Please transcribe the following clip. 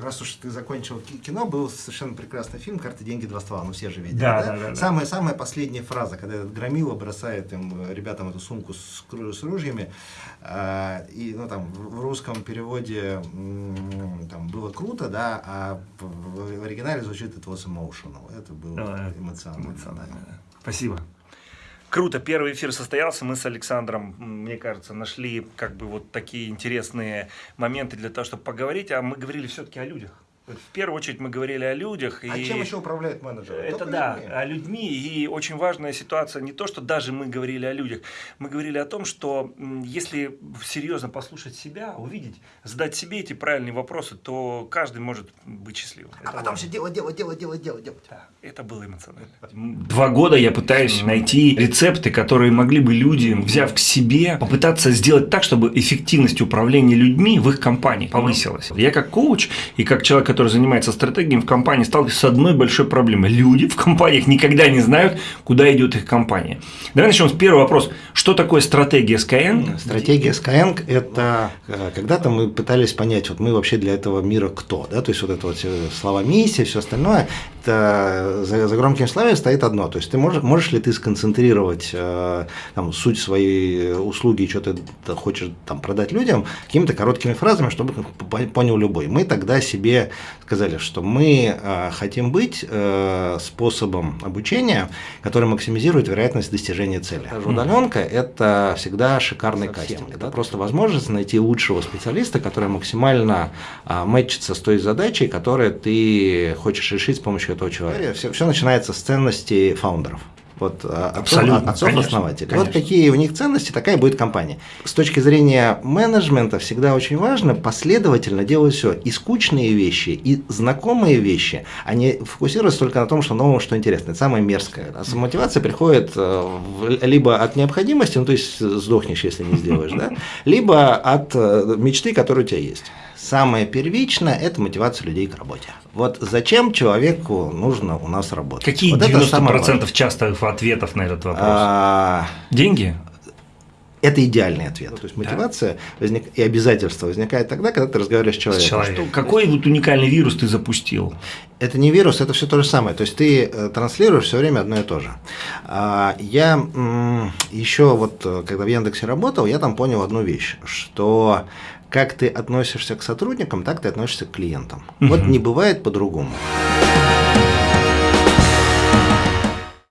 раз уж ты закончил кино, был совершенно прекрасный фильм «Карты, деньги, два ствола». Ну, все же видели, да? Да, да, да, самая, самая последняя фраза, когда этот Громила бросает им, ребятам эту сумку с, с ружьями, э, и, ну, там, в русском переводе там, было круто, да, а в, в оригинале звучит «it was emotional». Это было а, эмоционально. эмоционально. Да. Спасибо. Круто, первый эфир состоялся, мы с Александром, мне кажется, нашли как бы вот такие интересные моменты для того, чтобы поговорить, а мы говорили все-таки о людях. В первую очередь мы говорили о людях. А и чем еще управляет менеджер? Это Только да, людьми. о людьми. И очень важная ситуация не то, что даже мы говорили о людях. Мы говорили о том, что если серьезно послушать себя, увидеть, задать себе эти правильные вопросы, то каждый может быть счастливым. А это потом важно. все делать, делать, делать, делать, делать, делать. Да, это было эмоционально. Два года я пытаюсь найти рецепты, которые могли бы люди, взяв к себе, попытаться сделать так, чтобы эффективность управления людьми в их компании повысилась. Я как коуч и как человек, который занимается стратегией в компании, сталкивается с одной большой проблемой. Люди в компаниях никогда не знают, куда идет их компания. Давай начнем с первого вопроса. Что такое стратегия Skyeng? Стратегия Skyeng – это э, когда-то мы пытались понять, вот мы вообще для этого мира кто, да, то есть вот это вот слова миссия, все остальное, это за, за громким словами стоит одно, то есть ты можешь, можешь ли ты сконцентрировать э, там, суть своей услуги, что ты хочешь там продать людям какими-то короткими фразами, чтобы понял любой. Мы тогда себе сказали, что мы э, хотим быть э, способом обучения, который максимизирует вероятность достижения цели. Даже удаленка – это всегда шикарный кастинг. Это просто возможность найти лучшего специалиста, который максимально э, мэтчится с той задачей, которую ты хочешь решить с помощью этого человека. Все, все начинается с ценностей фаундеров вот, а, отцов, отцов основателей. Вот какие у них ценности, такая будет компания. С точки зрения менеджмента всегда очень важно последовательно делать все. И скучные вещи, и знакомые вещи, а не фокусироваться только на том, что нового, что интересно. Это самое мерзкое. А мотивация приходит э, либо от необходимости, ну то есть сдохнешь, если не сделаешь, да, либо от э, мечты, которая у тебя есть. Самое первичное – это мотивация людей к работе. Вот зачем человеку нужно у нас работать? Какие вот 90% частых ответов на этот вопрос? А... Деньги? Это идеальный ответ. То есть мотивация да. возник... и обязательство возникает тогда, когда ты разговариваешь с человеком. С человеком. Что, какой вот уникальный вирус ты запустил? Это не вирус, это все то же самое. То есть ты э, транслируешь все время одно и то же. А, я еще вот, э, когда в Яндексе работал, я там понял одну вещь, что как ты относишься к сотрудникам, так ты относишься к клиентам. Угу. Вот не бывает по-другому.